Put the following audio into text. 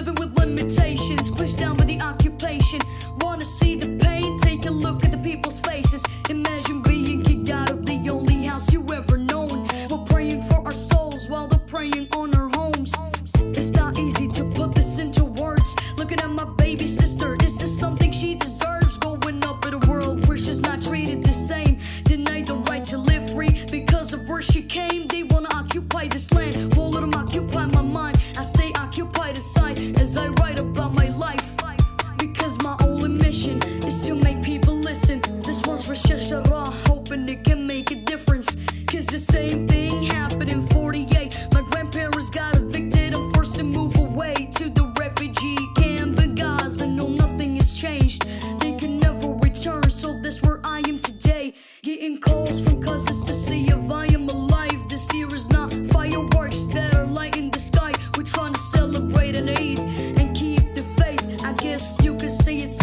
living with limitations, pushed down by the occupation. Wanna see the pain? Take a look at the people's faces. Imagine being kicked out of the only house you ever known. We're praying for our souls while they're preying on our homes. It's not easy to put this into words. Looking at my baby sister, is this something she deserves? Going up in a world where she's not treated the same. Denied the right to live free because of where she came. They wanna occupy this land. years hoping it can make a difference. Cause the same thing happened in 48. My grandparents got evicted and forced to move away to the refugee camp in Gaza. No, nothing has changed. They can never return, so that's where I am today. Getting calls from cousins to see if I am alive. This year is not fireworks that are lighting the sky. We're trying to celebrate and aid and keep the faith. I guess you could say it's